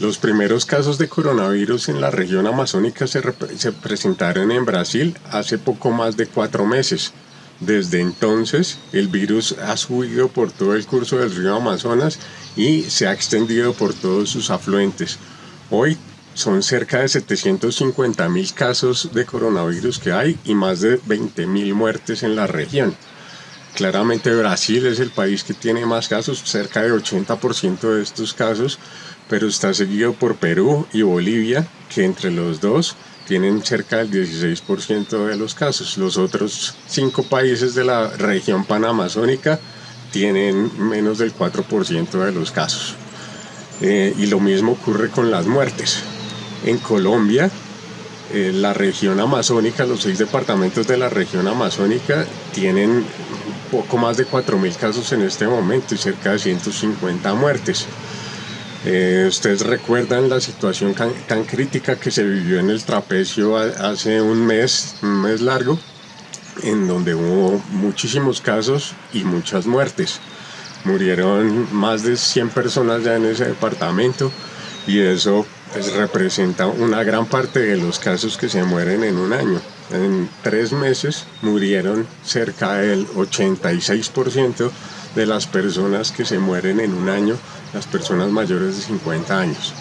Los primeros casos de coronavirus en la región amazónica se, se, presentaron en Brasil hace poco más de cuatro meses. Desde entonces, el virus ha subido por todo el curso del río Amazonas y se ha extendido por todos sus afluentes. Hoy son cerca de 750 mil casos de coronavirus que hay y más de 20 mil muertes en la región. Claramente Brasil es el país que tiene más casos, cerca de 80% de estos casos, pero está seguido por Perú y Bolivia, que entre los dos tienen cerca del 16% de los casos. Los otros cinco países de la región panamazónica tienen menos del 4% de los casos. Eh, y lo mismo ocurre con las muertes. En Colombia, eh, la región amazónica, los seis departamentos de la región amazónica tienen poco más de 4.000 casos en este momento y cerca de 150 muertes. Eh, ustedes recuerdan la situación tan, crítica que se vivió en el trapecio hace un mes, un mes largo, en donde hubo muchísimos casos y muchas muertes. Murieron más de 100 personas ya en ese departamento y eso pues, representa una gran parte de los casos que se mueren en un año. En tres meses murieron cerca del 86% de las personas que se mueren en un año, las personas mayores de 50 años.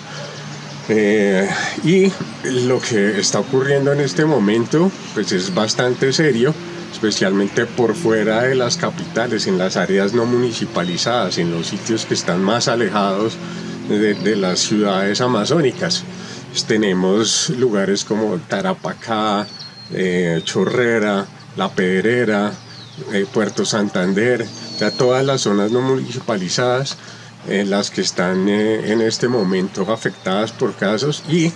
Eh, y lo que está ocurriendo en este momento pues es bastante serio, especialmente por fuera de las capitales, en las áreas no municipalizadas, en los sitios que están más alejados de, las ciudades amazónicas. Pues tenemos lugares como Tarapacá, eh, Chorrera, La Pedrera, eh, Puerto Santander, ya todas las zonas no municipalizadas, eh, las que están en este momento afectadas por casos y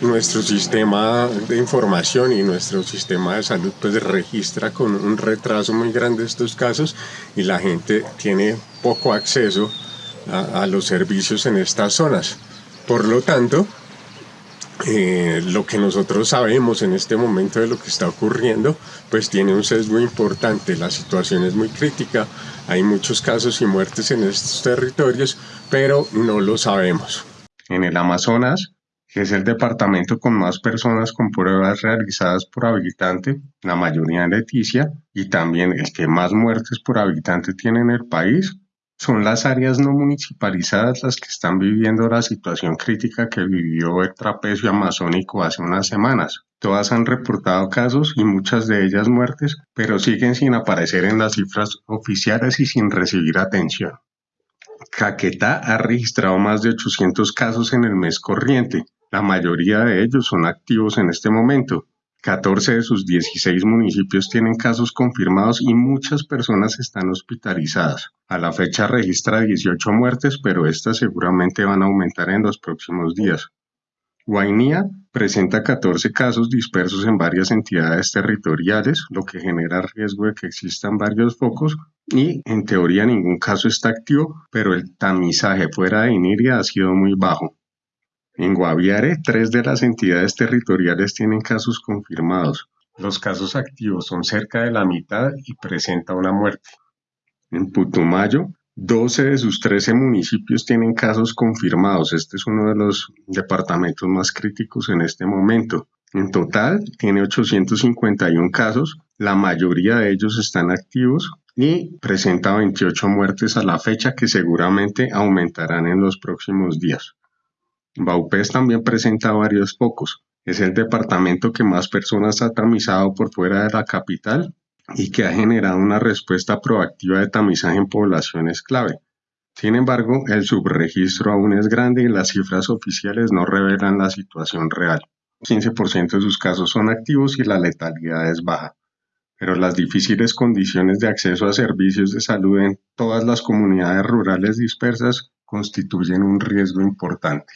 nuestro sistema de información y nuestro sistema de salud pues registra con un retraso muy grande estos casos y la gente tiene poco acceso a, los servicios en estas zonas. Por lo tanto, eh, lo que nosotros sabemos en este momento de lo que está ocurriendo, pues tiene un sesgo importante. La situación es muy crítica, hay muchos casos y muertes en estos territorios, pero no lo sabemos. En el Amazonas, que es el departamento con más personas con pruebas realizadas por habitante, la mayoría en Leticia, y también el que más muertes por habitante tiene en el país, son las áreas no municipalizadas las que están viviendo la situación crítica que vivió el trapecio amazónico hace unas semanas. Todas han reportado casos y muchas de ellas muertes, pero siguen sin aparecer en las cifras oficiales y sin recibir atención. Caquetá ha registrado más de 800 casos en el mes corriente. La mayoría de ellos son activos en este momento. 14 de sus 16 municipios tienen casos confirmados y muchas personas están hospitalizadas. A la fecha registra 18 muertes, pero estas seguramente van a aumentar en los próximos días. Guainía presenta 14 casos dispersos en varias entidades territoriales, lo que genera riesgo de que existan varios focos y en teoría ningún caso está activo, pero el tamizaje fuera de Iniria ha sido muy bajo. En Guaviare, tres de las entidades territoriales tienen casos confirmados. Los casos activos son cerca de la mitad y presenta una muerte. En Putumayo, 12 de sus 13 municipios tienen casos confirmados. Este es uno de los departamentos más críticos en este momento. En total, tiene 851 casos, la mayoría de ellos están activos y presenta 28 muertes a la fecha que seguramente aumentarán en los próximos días. Vaupés también presenta varios focos. Es el departamento que más personas ha tamizado por fuera de la capital y que ha generado una respuesta proactiva de tamizaje en poblaciones clave. Sin embargo, el subregistro aún es grande y las cifras oficiales no revelan la situación real. 15% de sus casos son activos y la letalidad es baja. Pero las difíciles condiciones de acceso a servicios de salud en todas las comunidades rurales dispersas constituyen un riesgo importante.